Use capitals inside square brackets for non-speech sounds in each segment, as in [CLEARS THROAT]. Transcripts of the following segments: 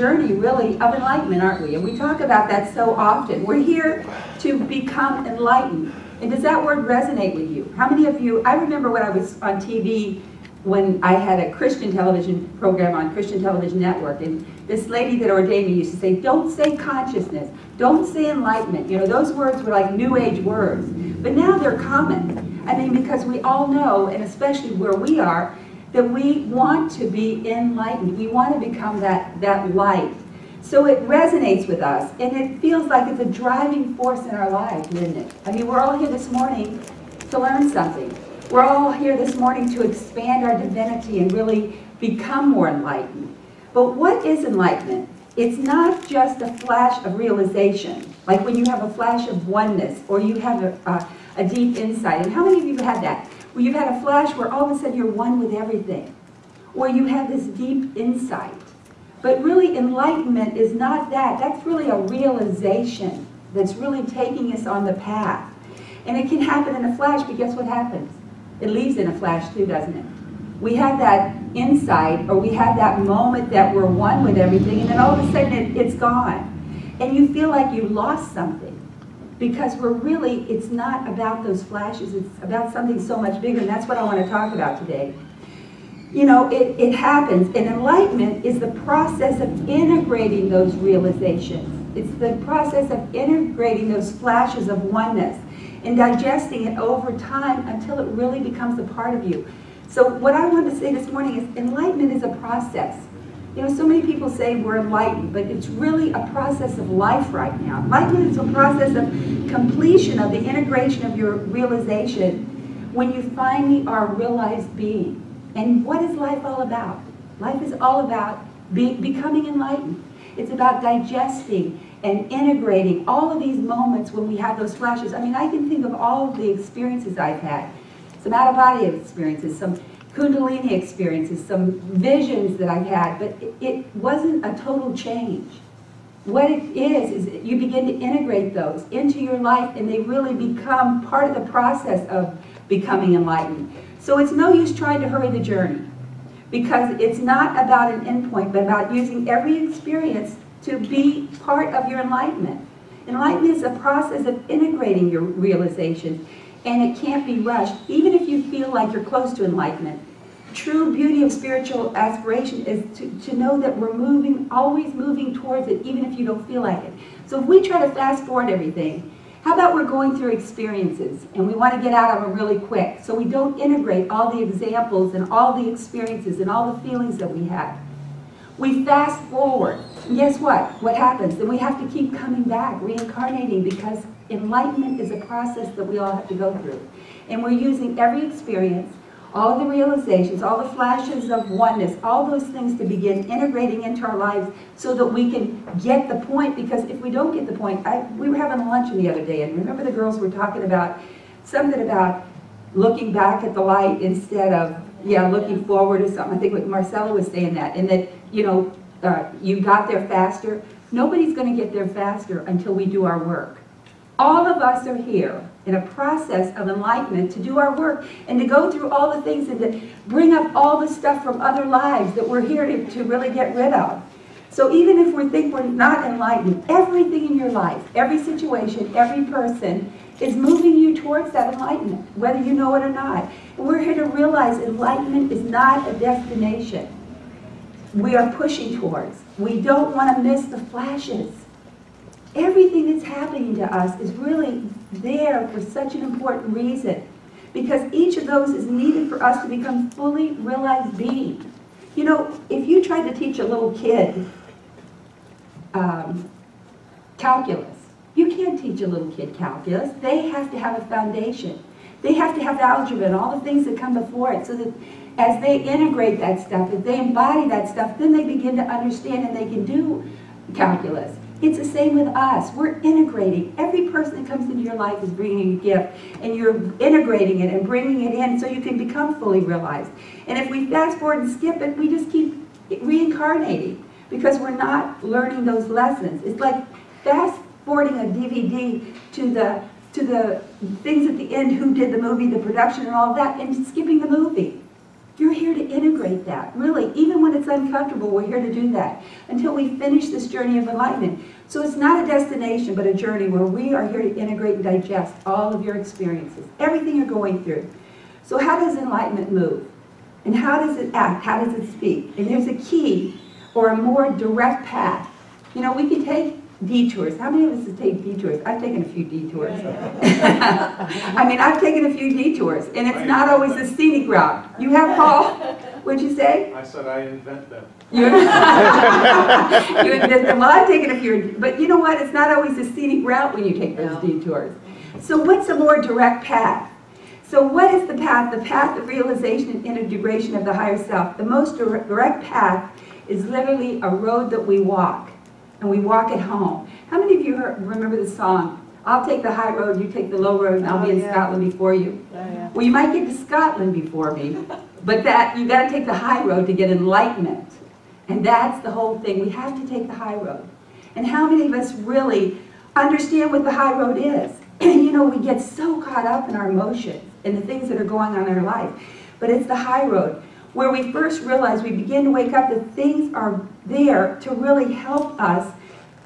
journey, really, of enlightenment, aren't we? And we talk about that so often. We're here to become enlightened. And does that word resonate with you? How many of you, I remember when I was on TV when I had a Christian television program on Christian Television Network, and this lady that ordained me used to say, don't say consciousness, don't say enlightenment. You know, those words were like new age words. But now they're common. I mean, because we all know, and especially where we are, that we want to be enlightened. We want to become that, that light. So it resonates with us, and it feels like it's a driving force in our life, isn't it? I mean, we're all here this morning to learn something. We're all here this morning to expand our divinity and really become more enlightened. But what is enlightenment? It's not just a flash of realization, like when you have a flash of oneness or you have a, a, a deep insight. And how many of you have had that? Where you've had a flash where all of a sudden you're one with everything. Or you have this deep insight. But really enlightenment is not that. That's really a realization that's really taking us on the path. And it can happen in a flash, but guess what happens? It leaves in a flash too, doesn't it? We have that insight, or we have that moment that we're one with everything, and then all of a sudden it, it's gone. And you feel like you lost something. Because we're really, it's not about those flashes, it's about something so much bigger, and that's what I want to talk about today. You know, it, it happens, and enlightenment is the process of integrating those realizations. It's the process of integrating those flashes of oneness and digesting it over time until it really becomes a part of you. So what I want to say this morning is enlightenment is a process. You know, so many people say we're enlightened, but it's really a process of life right now. Enlightenment is a process of completion of the integration of your realization when you finally are realized being. And what is life all about? Life is all about be, becoming enlightened. It's about digesting and integrating all of these moments when we have those flashes. I mean, I can think of all of the experiences I've had. Some out-of-body experiences, some kundalini experiences, some visions that I've had, but it, it wasn't a total change. What it is, is you begin to integrate those into your life and they really become part of the process of becoming enlightened. So it's no use trying to hurry the journey because it's not about an endpoint, but about using every experience to be part of your enlightenment. Enlightenment is a process of integrating your realization, and it can't be rushed, even if feel like you're close to enlightenment. True beauty of spiritual aspiration is to, to know that we're moving, always moving towards it, even if you don't feel like it. So if we try to fast forward everything, how about we're going through experiences and we want to get out of them really quick so we don't integrate all the examples and all the experiences and all the feelings that we have. We fast forward. And guess what? What happens? Then we have to keep coming back, reincarnating, because enlightenment is a process that we all have to go through. And we're using every experience, all the realizations, all the flashes of oneness, all those things to begin integrating into our lives so that we can get the point. Because if we don't get the point, I, we were having lunch the other day, and remember the girls were talking about something about looking back at the light instead of, yeah, looking forward or something. I think Marcella was saying that. And that you know, uh, you got there faster. Nobody's going to get there faster until we do our work. All of us are here in a process of enlightenment to do our work and to go through all the things and to bring up all the stuff from other lives that we're here to, to really get rid of. So even if we think we're not enlightened, everything in your life, every situation, every person is moving you towards that enlightenment, whether you know it or not. And we're here to realize enlightenment is not a destination we are pushing towards. We don't want to miss the flashes. Everything that's happening to us is really there for such an important reason. Because each of those is needed for us to become fully realized beings. You know, if you try to teach a little kid um, calculus, you can't teach a little kid calculus. They have to have a foundation. They have to have algebra and all the things that come before it so that as they integrate that stuff, as they embody that stuff, then they begin to understand and they can do calculus. It's the same with us. We're integrating. Every person that comes into your life is bringing a gift, and you're integrating it and bringing it in so you can become fully realized. And if we fast forward and skip it, we just keep reincarnating because we're not learning those lessons. It's like fast forwarding a DVD to the to the things at the end, who did the movie, the production and all that, and skipping the movie. You're here to integrate that, really. Even when it's uncomfortable, we're here to do that until we finish this journey of enlightenment. So it's not a destination, but a journey where we are here to integrate and digest all of your experiences, everything you're going through. So how does enlightenment move? And how does it act? How does it speak? And there's a key or a more direct path. You know, we can take detours. How many of us have taken detours? I've taken a few detours. [LAUGHS] I mean, I've taken a few detours, and it's not always a scenic route. You have, Paul? What'd you say? I said I invent them. You, [LAUGHS] you invent them. Well, I've taken a few, but you know what? It's not always a scenic route when you take those detours. So what's a more direct path? So what is the path? The path of realization and integration of the higher self. The most direct path is literally a road that we walk and we walk it home. How many of you heard, remember the song, I'll take the high road, you take the low road, and I'll Oh, be in oh, yeah. Scotland before you. Oh, yeah. Well, you might get to Scotland before me, [LAUGHS] but that you got to take the high road to get enlightenment. And that's the whole thing. We have to take the high road. And how many of us really understand what the high road is? [CLEARS THROAT] you know, we get so caught up in our emotions and the things that are going on in our life. But it's the high road where we first realize we begin to wake up that things are there to really help us.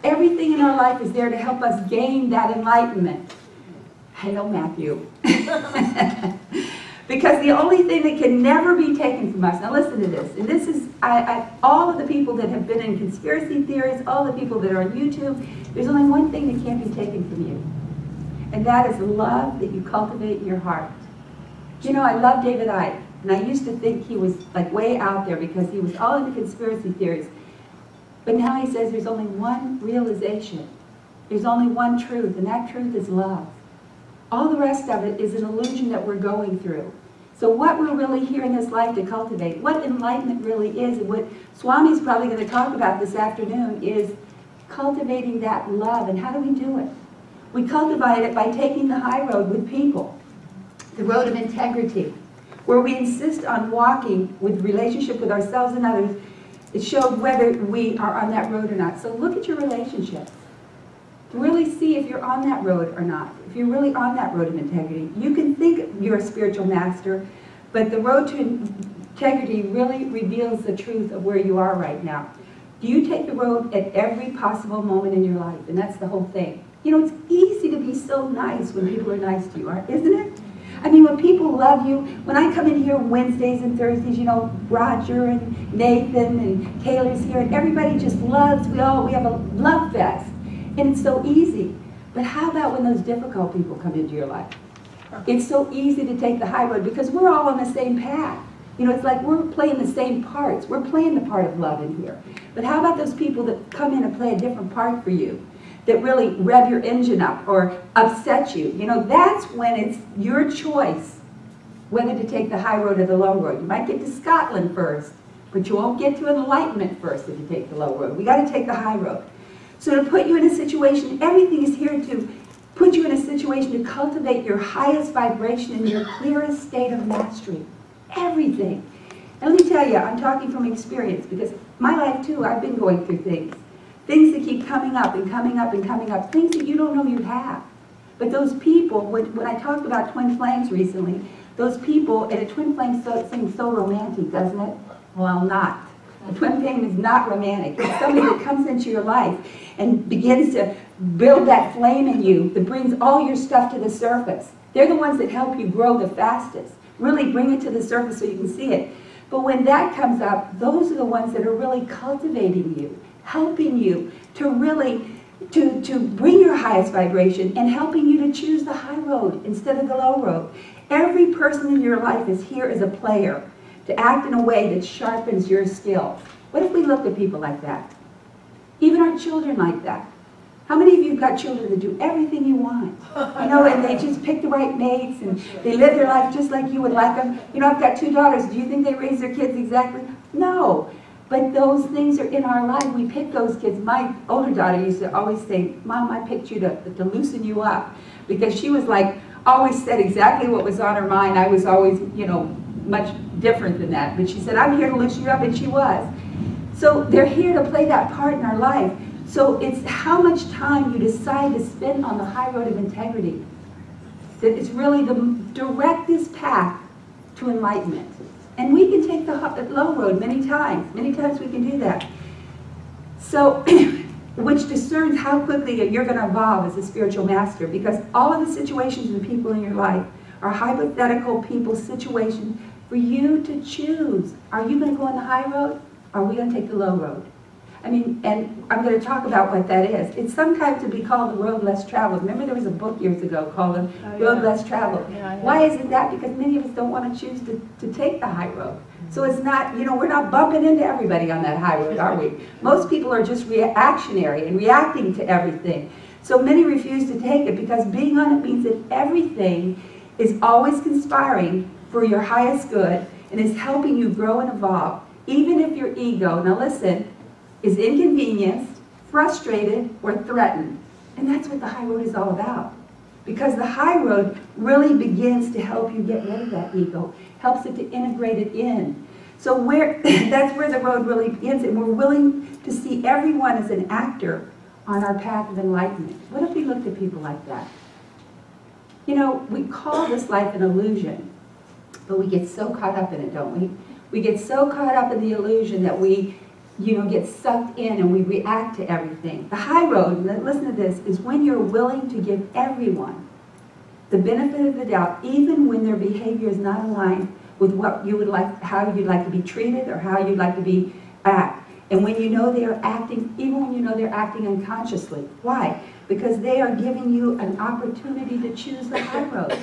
Everything in our life is there to help us gain that enlightenment. Hail Matthew. [LAUGHS] because the only thing that can never be taken from us, now listen to this, and this is, I, I, all of the people that have been in conspiracy theories, all the people that are on YouTube, there's only one thing that can't be taken from you. And that is love that you cultivate in your heart. Do you know, I love David Icke, and I used to think he was like way out there because he was all into conspiracy theories. But now he says there's only one realization. There's only one truth, and that truth is love. All the rest of it is an illusion that we're going through. So what we're really here in this life to cultivate, what enlightenment really is, and what Swami's probably going to talk about this afternoon, is cultivating that love. And how do we do it? We cultivate it by taking the high road with people, the road of integrity, where we insist on walking with relationship with ourselves and others. It shows whether we are on that road or not. So look at your relationships really see if you're on that road or not. If you're really on that road of integrity. You can think you're a spiritual master, but the road to integrity really reveals the truth of where you are right now. Do you take the road at every possible moment in your life? And that's the whole thing. You know, it's easy to be so nice when people are nice to you, aren't- isn't it? I mean, when people love you, when I come in here Wednesdays and Thursdays, you know, Roger and Nathan and Taylor's here, and everybody just loves, we all, we have a love fest. And it's so easy. But how about when those difficult people come into your life? It's so easy to take the high road because we're all on the same path. You know, it's like we're playing the same parts. We're playing the part of love in here. But how about those people that come in and play a different part for you? That really rev your engine up or upset you. You know, that's when it's your choice whether to take the high road or the low road. You might get to Scotland first, but you won't get to enlightenment first if you take the low road. We got to take the high road. So to put you in a situation, everything is here to put you in a situation to cultivate your highest vibration and your clearest state of mastery. Everything. And let me tell you, I'm talking from experience because my life too, I've been going through things. Things that keep coming up and coming up and coming up. Things that you don't know you have. But those people, when, when I talked about twin flames recently, those people, and a twin flame so, seems so romantic, doesn't it? Well, not. A twin flame is not romantic. It's somebody that comes into your life and begins to build that flame in you that brings all your stuff to the surface. They're the ones that help you grow the fastest. Really bring it to the surface so you can see it. But when that comes up, those are the ones that are really cultivating you, helping you to really to, to bring your highest vibration and helping you to choose the high road instead of the low road. Every person in your life is here as a player to act in a way that sharpens your skill. What if we looked at people like that? Even our children like that. How many of you have got children that do everything you want? You know, and they just pick the right mates and they live their life just like you would like them. You know, I've got two daughters. Do you think they raise their kids exactly? No. But those things are in our life. We pick those kids. My older daughter used to always say, Mom, I picked you to, to loosen you up. Because she was like, always said exactly what was on her mind. I was always, you know, much different than that. But she said, I'm here to loosen you up, and she was. So they're here to play that part in our life. So it's how much time you decide to spend on the high road of integrity that is really the directest path to enlightenment. And we can take the low road many times. Many times we can do that. So, [CLEARS THROAT] which discerns how quickly you're going to evolve as a spiritual master because all of the situations and people in your life are hypothetical people situations for you to choose. Are you going to go on the high road? Or are we going to take the low road? I mean, and I'm going to talk about what that is. It's sometimes to be called the road less traveled. Remember there was a book years ago called The oh, Road yeah. Less Traveled. Yeah, Why is it that? Because many of us don't want to choose to, to take the high road. So it's not, you know, we're not bumping into everybody on that high road, are we? [LAUGHS] Most people are just reactionary and reacting to everything. So many refuse to take it because being on it means that everything is always conspiring for your highest good and is helping you grow and evolve, even if your ego, now listen, is inconvenienced, frustrated, or threatened. And that's what the high road is all about. Because the high road really begins to help you get rid of that ego, helps it to integrate it in. So where [CLEARS THROAT] that's where the road really begins, and we're willing to see everyone as an actor on our path of enlightenment. What if we looked at people like that? You know, we call this life an illusion, but we get so caught up in it, don't we? We get so caught up in the illusion that we you know, get sucked in and we react to everything. The high road, listen to this, is when you're willing to give everyone the benefit of the doubt, even when their behavior is not aligned with what you would like, how you'd like to be treated or how you'd like to be act. And when you know they are acting, even when you know they're acting unconsciously. Why? Because they are giving you an opportunity to choose the high road.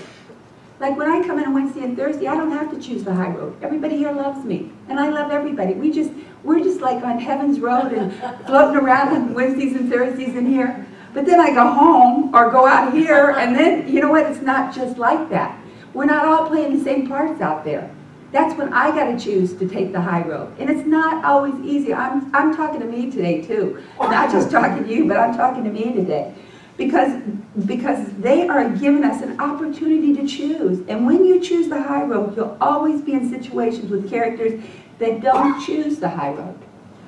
Like when I come in on Wednesday and Thursday, I don't have to choose the high road. Everybody here loves me, and I love everybody. We just, we're just like on heaven's road and [LAUGHS] floating around on Wednesdays and Thursdays in here. But then I go home or go out here, and then, you know what, it's not just like that. We're not all playing the same parts out there. That's when I got to choose to take the high road. And it's not always easy. I'm, I'm talking to me today, too. Not just talking to you, but I'm talking to me today because, because they are giving us an opportunity to choose. And when you choose the high road, you'll always be in situations with characters that don't choose the high road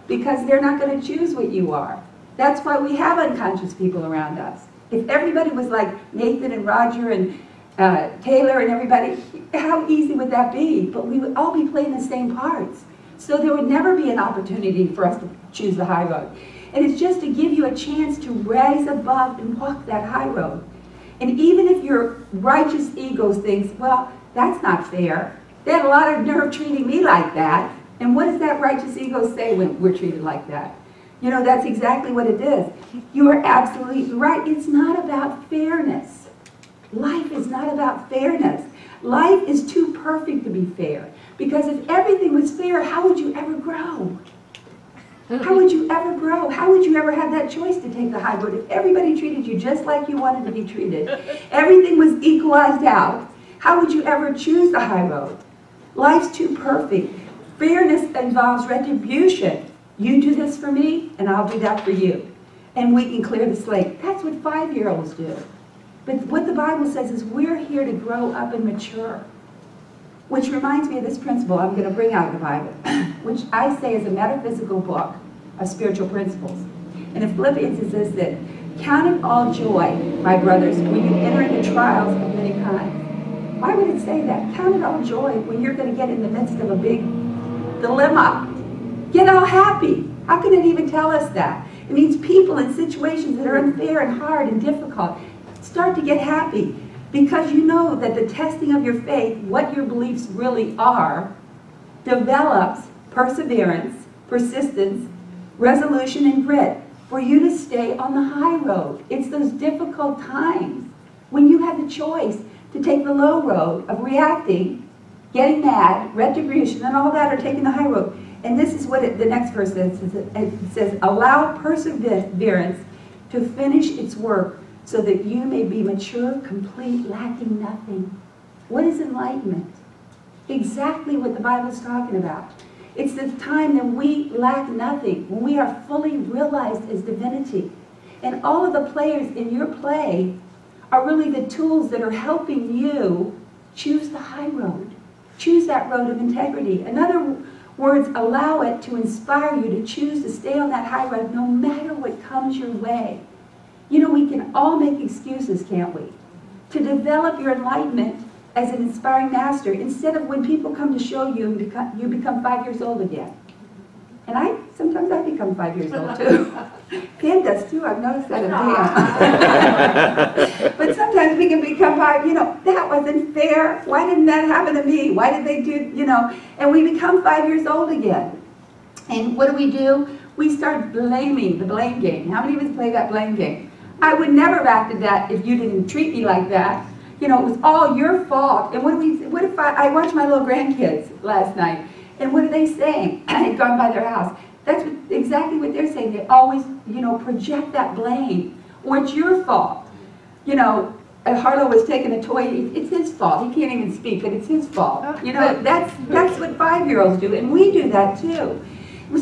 because they're not going to choose what you are. That's why we have unconscious people around us. If everybody was like Nathan and Roger and uh, Taylor and everybody, how easy would that be? But we would all be playing the same parts. So there would never be an opportunity for us to choose the high road. And it's just to give you a chance to rise above and walk that high road. And even if your righteous ego thinks, well, that's not fair. They had a lot of nerve treating me like that. And what does that righteous ego say when we're treated like that? You know, that's exactly what it is. You are absolutely right. It's not about fairness. Life is not about fairness. Life is too perfect to be fair. Because if everything was fair, how would you ever grow? Mm-hmm. How would you ever grow? How would you ever have that choice to take the high road if everybody treated you just like you wanted to be treated? [LAUGHS] Everything was equalized out. How would you ever choose the high road? Life's too perfect. Fairness involves retribution. You do this for me, and I'll do that for you. And we can clear the slate. That's what five-year-olds do. But what the Bible says is we're here to grow up and mature. Which reminds me of this principle I'm going to bring out of the Bible, [CLEARS THROAT] which I say is a metaphysical book of spiritual principles. And in Philippians it says that, Count it all joy, my brothers, when you enter into trials of many kinds. Why would it say that? Count it all joy when you're going to get in the midst of a big dilemma. Get all happy. How can it even tell us that? It means people in situations that are unfair and hard and difficult start to get happy because you know that the testing of your faith, what your beliefs really are, develops perseverance, persistence, resolution, and grit for you to stay on the high road. It's those difficult times when you have the choice to take the low road of reacting, getting mad, retribution, and all that, or taking the high road. And this is what it, the next verse says. It says, allow perseverance to finish its work so that you may be mature, complete, lacking nothing. What is enlightenment? Exactly what the Bible is talking about. It's the time that we lack nothing, when we are fully realized as divinity. And all of the players in your play are really the tools that are helping you choose the high road. Choose that road of integrity. In other words, allow it to inspire you to choose to stay on that high road no matter what comes your way. You know, we can all make excuses, can't we? To develop your enlightenment, as an inspiring master instead of when people come to show you and become, you become five years old again. And I, sometimes I become five years old too. [LAUGHS] Pam does too, I've noticed that in Pam. [LAUGHS] But sometimes we can become five, you know, that wasn't fair, why didn't that happen to me? Why did they do, you know, and we become five years old again. And what do we do? We start blaming, the blame game. How many of us play that blame game? I would never have acted that if you didn't treat me like that. You know, it was all your fault. And what do we, what if I, I watched my little grandkids last night, and what are they saying? [CLEARS THROAT] I had gone by their house. That's what, exactly what they're saying. They always, you know, project that blame. Or it's your fault. You know, Harlow was taking a toy, it's his fault. He can't even speak, but it's his fault. Oh, you know, that's, that's what five-year-olds do, and we do that too.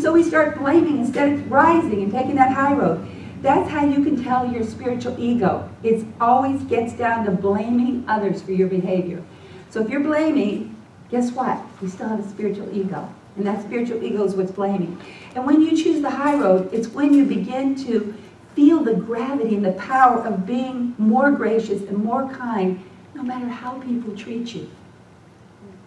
So we start blaming instead of rising and taking that high road. That's how you can tell your spiritual ego. It always gets down to blaming others for your behavior. So if you're blaming, guess what? You still have a spiritual ego. And that spiritual ego is what's blaming. And when you choose the high road, it's when you begin to feel the gravity and the power of being more gracious and more kind, no matter how people treat you.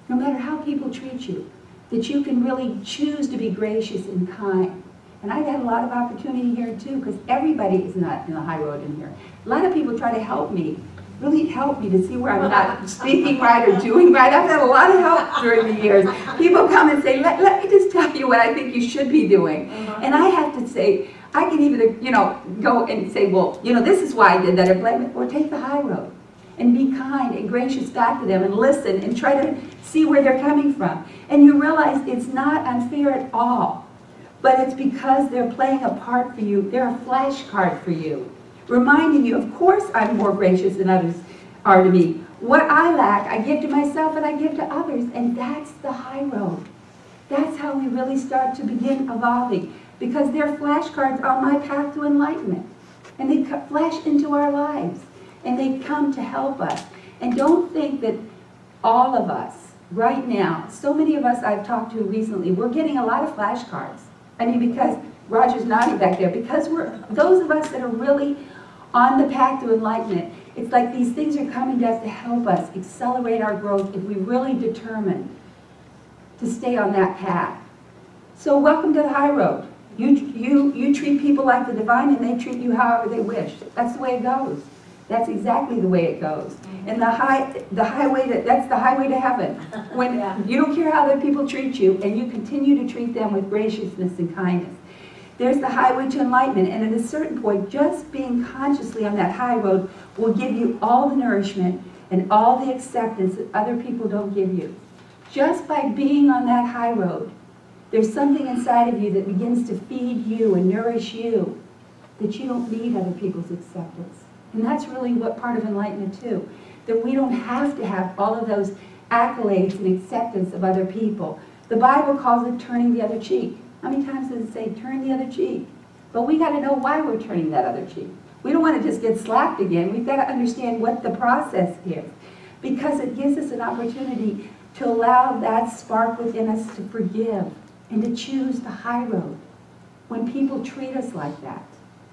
No matter how people treat you. That you can really choose to be gracious and kind. And I've had a lot of opportunity here too, because everybody is not in the high road in here. A lot of people try to help me, really help me to see where I'm not [LAUGHS] speaking right or doing right. I've had a lot of help during the years. People come and say, let, let me just tell you what I think you should be doing. Uh-huh. And I have to say, I can either, you know, go and say, well, you know, this is why I did that, or blame it, or take the high road. And be kind and gracious back to them and listen and try to see where they're coming from. And you realize it's not unfair at all but it's because they're playing a part for you. They're a flashcard for you, reminding you, of course I'm more gracious than others are to me. What I lack, I give to myself and I give to others, and that's the high road. That's how we really start to begin evolving, because they're flashcards on my path to enlightenment. And they flash into our lives, and they come to help us. And don't think that all of us, right now, so many of us I've talked to recently, we're getting a lot of flashcards. I mean, because Roger's nodding back there, because we're, those of us that are really on the path to enlightenment, it's like these things are coming to us to help us accelerate our growth if we really determine to stay on that path. So welcome to the high road. You, you, you treat people like the divine and they treat you however they wish. That's the way it goes. That's exactly the way it goes. Mm-hmm. And the high, the highway to, that's the highway to heaven. [LAUGHS] When Yeah. you don't care how other people treat you, and you continue to treat them with graciousness and kindness. There's the highway to enlightenment, and at a certain point, just being consciously on that high road will give you all the nourishment and all the acceptance that other people don't give you. Just by being on that high road, there's something inside of you that begins to feed you and nourish you that you don't need other people's acceptance. And that's really what part of enlightenment too. That we don't have to have all of those accolades and acceptance of other people. The Bible calls it turning the other cheek. How many times does it say turn the other cheek? But we got to know why we're turning that other cheek. We don't want to just get slapped again. We've got to understand what the process is. Because it gives us an opportunity to allow that spark within us to forgive and to choose the high road when people treat us like that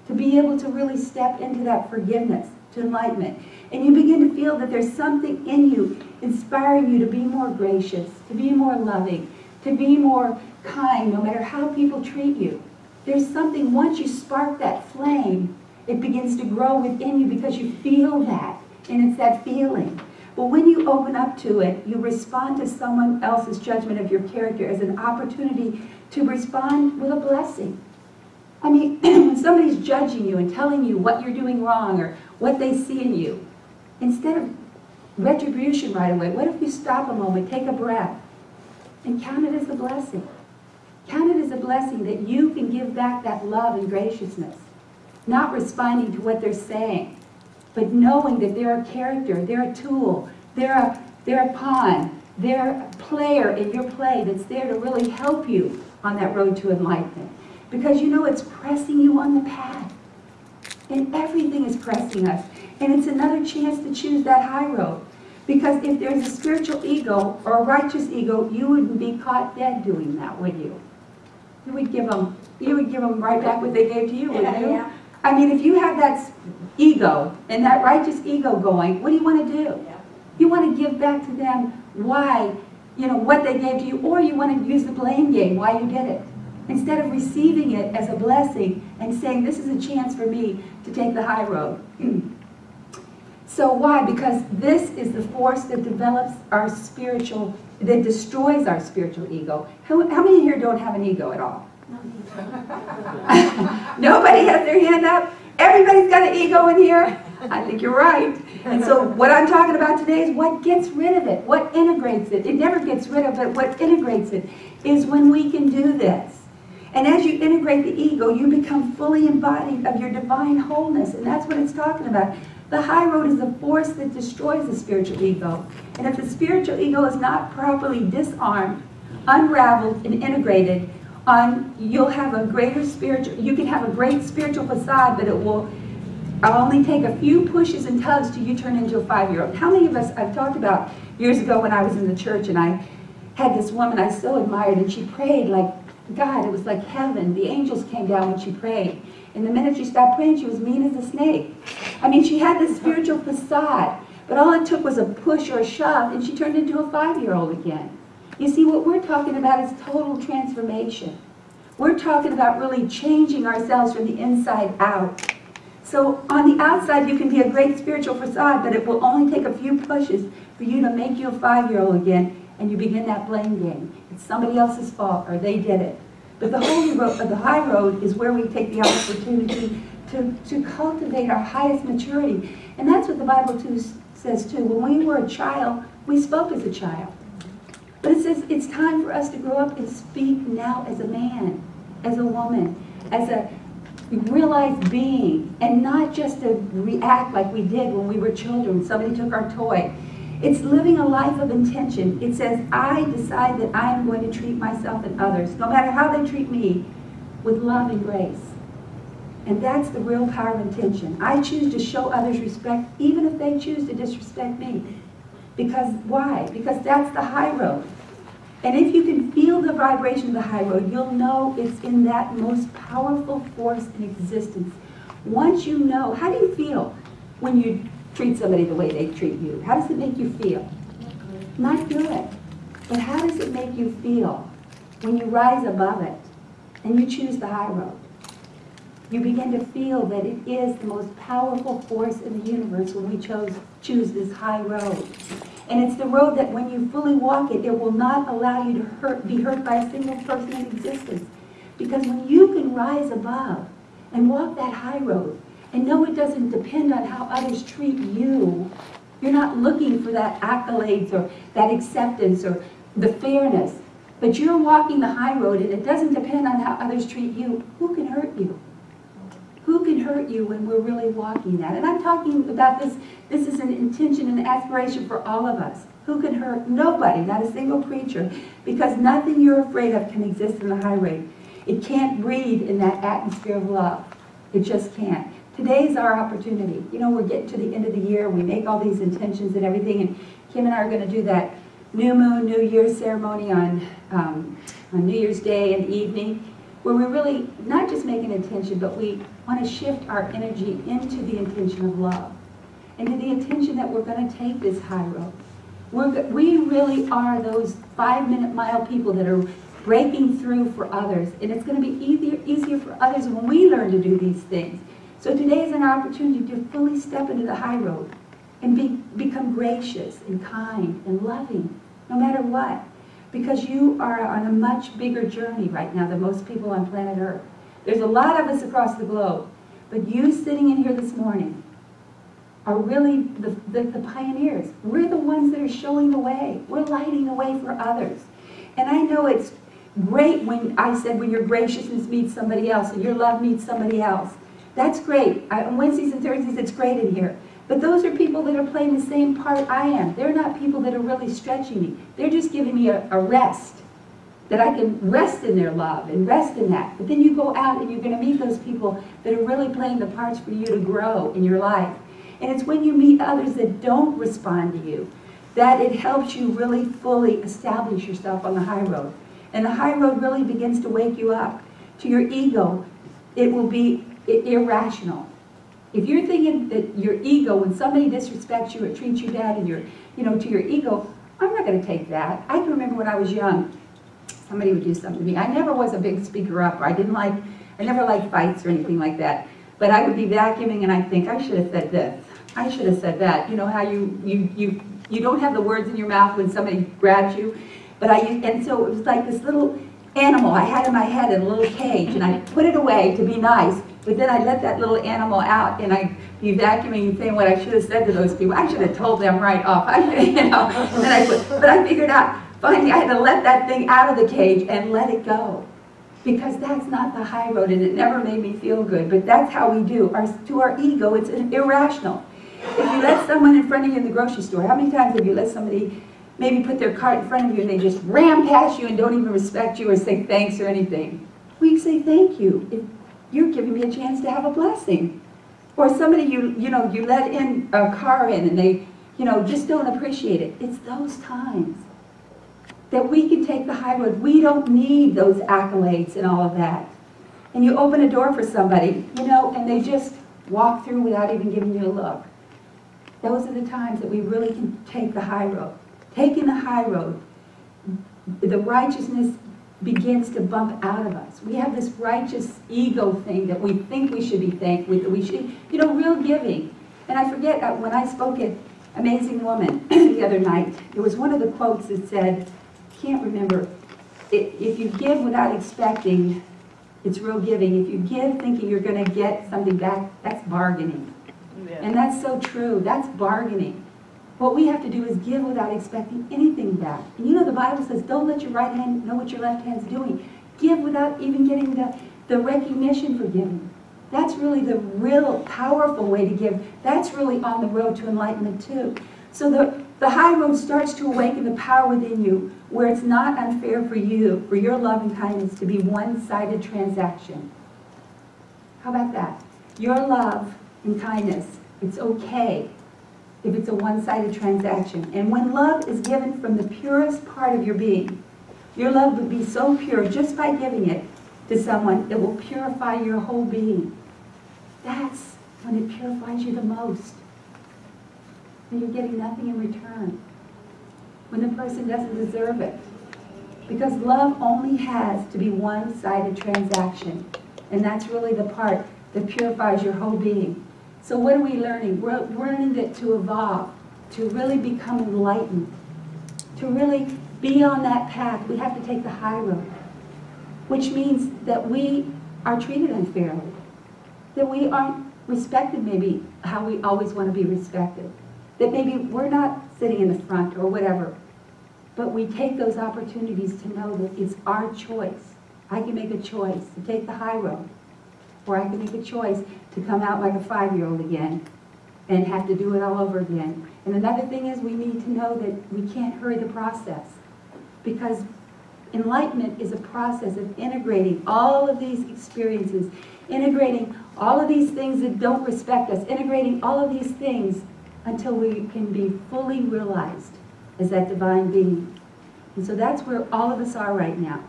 to be able to really step into that forgiveness, to enlightenment. And you begin to feel that there's something in you inspiring you to be more gracious, to be more loving, to be more kind, no matter how people treat you. There's something, once you spark that flame, it begins to grow within you because you feel that, and it's that feeling. But when you open up to it, you respond to someone else's judgment of your character as an opportunity to respond with a blessing. I mean, [CLEARS THROAT] somebody's judging you and telling you what you're doing wrong or what they see in you, instead of retribution right away, what if you stop a moment, take a breath, and count it as a blessing? Count it as a blessing that you can give back that love and graciousness, not responding to what they're saying, but knowing that they're a character, they're a tool, they're a, they're a pawn, they're a player in your play that's there to really help you on that road to enlightenment. Because you know it's pressing you on the path. And everything is pressing us. And it's another chance to choose that high road. Because if there's a spiritual ego or a righteous ego, you wouldn't be caught dead doing that, would you? You would give them, you would give them right back what they gave to you, wouldn't you? Yeah. I mean, if you have that ego and that righteous ego going, what do you want to do? Yeah. You want to give back to them why, you know, what they gave to you, or you want to use the blame game, why you did it. Instead of receiving it as a blessing and saying, this is a chance for me to take the high road. [CLEARS THROAT] so why? Because this is the force that develops our spiritual, that destroys our spiritual ego. How, how many here don't have an ego at all? [LAUGHS] Nobody has their hand up? Everybody's got an ego in here? I think you're right. And so what I'm talking about today is what gets rid of it, what integrates it. It never gets rid of it, what integrates it is when we can do this. And as you integrate the ego, you become fully embodied of your divine wholeness. And that's what it's talking about. The high road is the force that destroys the spiritual ego. And if the spiritual ego is not properly disarmed, unraveled, and integrated, on you'll have a greater spiritual, you can have a great spiritual facade, but it will only take a few pushes and tugs till you turn into a five-year-old. How many of us, I've talked about years ago when I was in the church and I had this woman I so admired and she prayed like God, it was like heaven. The angels came down when she prayed. And the minute she stopped praying, she was mean as a snake. I mean, she had this spiritual facade, but all it took was a push or a shove, and she turned into a five-year-old again. You see, what we're talking about is total transformation. We're talking about really changing ourselves from the inside out. So on the outside, you can be a great spiritual facade, but it will only take a few pushes for you to make you a five-year-old again, and you begin that blame game. It's somebody else's fault, or they did it. But the holy road, of uh, the high road is where we take the opportunity to, to cultivate our highest maturity. And that's what the Bible too says too. When we were a child, we spoke as a child. But it says it's time for us to grow up and speak now as a man, as a woman, as a realized being, and not just to react like we did when we were children. Somebody took our toy. It's living a life of intention. It says, I decide that I am going to treat myself and others, no matter how they treat me, with love and grace. And that's the real power of intention. I choose to show others respect, even if they choose to disrespect me. Because why? Because that's the high road. And if you can feel the vibration of the high road, you'll know it's in that most powerful force in existence. Once you know, how do you feel when you treat somebody the way they treat you? How does it make you feel? Not good. But how does it make you feel when you rise above it and you choose the high road? You begin to feel that it is the most powerful force in the universe when we chose, choose this high road. And it's the road that when you fully walk it, it will not allow you to hurt, be hurt by a single person in existence. Because when you can rise above and walk that high road, and know it doesn't depend on how others treat you. You're not looking for that accolades or that acceptance or the fairness. But you're walking the high road and it doesn't depend on how others treat you. Who can hurt you? Who can hurt you when we're really walking that? And I'm talking about this, this is an intention and aspiration for all of us. Who can hurt? Nobody, not a single creature. Because nothing you're afraid of can exist in the high road. It can't breathe in that atmosphere of love. It just can't. Today's our opportunity. You know, we're getting to the end of the year. We make all these intentions and everything. And Kim and I are going to do that new moon, New year ceremony on, um, on New Year's Day and evening, where we really not just make an intention, but we want to shift our energy into the intention of love. And to the intention that we're going to take this high road. We're, we really are those five-minute mile people that are breaking through for others. And it's going to be easier, easier for others when we learn to do these things. So today is an opportunity to fully step into the high road and be, become gracious and kind and loving, no matter what. Because you are on a much bigger journey right now than most people on planet Earth. There's a lot of us across the globe, but you sitting in here this morning are really the, the, the pioneers. We're the ones that are showing the way. We're lighting the way for others. And I know it's great when I said when your graciousness meets somebody else and your love meets somebody else. That's great. On Wednesdays and Thursdays, it's great in here. But those are people that are playing the same part I am. They're not people that are really stretching me. They're just giving me a, a rest, that I can rest in their love and rest in that. But then you go out and you're going to meet those people that are really playing the parts for you to grow in your life. And it's when you meet others that don't respond to you that it helps you really fully establish yourself on the high road. And the high road really begins to wake you up. To your ego, it will be irrational. If you're thinking that your ego, when somebody disrespects you or treats you bad and you're, you know, to your ego, I'm not gonna take that. I can remember when I was young, somebody would do something to me. I never was a big speaker up. I didn't like, I never liked fights or anything like that. But I would be vacuuming and I think, I should have said this. I should have said that. You know how you, you, you, you don't have the words in your mouth when somebody grabs you? But I, and so it was like this little animal I had in my head in a little cage and I put it away to be nice. But then I let that little animal out and I be vacuuming and saying what I should have said to those people. I should have told them right off. [LAUGHS] I, you know, and I but I figured out, finally I had to let that thing out of the cage and let it go. Because that's not the high road and it never made me feel good. But that's how we do. Our, to our ego, it's irrational. If you let someone in front of you in the grocery store, how many times have you let somebody maybe put their cart in front of you and they just ram past you and don't even respect you or say thanks or anything? We say thank you. If you're giving me a chance to have a blessing. Or somebody you, you know, you let in a car in and they, you know, just don't appreciate it. It's those times that we can take the high road. We don't need those accolades and all of that. And you open a door for somebody, you know, and they just walk through without even giving you a look. Those are the times that we really can take the high road. Taking the high road, the righteousness begins to bump out of us. We have this righteous ego thing that we think we should be thankful, we should, you know, real giving. And I forget, uh, when I spoke at Amazing Woman [CLEARS THROAT] the other night, there was one of the quotes that said, can't remember, if you give without expecting, it's real giving. If you give thinking you're going to get something back, that's bargaining. Yeah. And that's so true. That's bargaining. What we have to do is give without expecting anything back. And you know the Bible says, don't let your right hand know what your left hand's doing. Give without even getting the, the recognition for giving. That's really the real powerful way to give. That's really on the road to enlightenment too. So the, the high road starts to awaken the power within you where it's not unfair for you, for your love and kindness to be one-sided transaction. How about that? Your love and kindness, it's okay if it's a one-sided transaction. And when love is given from the purest part of your being, your love would be so pure just by giving it to someone, it will purify your whole being. That's when it purifies you the most. When you're getting nothing in return. When the person doesn't deserve it. Because love only has to be one-sided transaction. And that's really the part that purifies your whole being. So what are we learning? We're learning that to evolve, to really become enlightened, to really be on that path, we have to take the high road, which means that we are treated unfairly, that we aren't respected maybe how we always want to be respected, that maybe we're not sitting in the front or whatever, but we take those opportunities to know that it's our choice. I can make a choice to take the high road, or I can make a choice to come out like a five-year-old again and have to do it all over again. And another thing is we need to know that we can't hurry the process because enlightenment is a process of integrating all of these experiences, integrating all of these things that don't respect us, integrating all of these things until we can be fully realized as that divine being. And so that's where all of us are right now.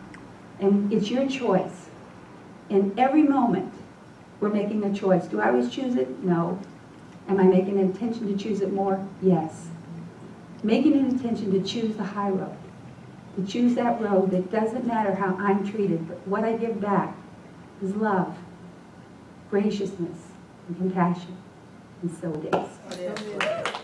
And it's your choice. In every moment, we're making a choice. Do I always choose it? No. Am I making an intention to choose it more? Yes. Making an intention to choose the high road. To choose that road that doesn't matter how I'm treated, but what I give back is love, graciousness, and compassion. And so it is.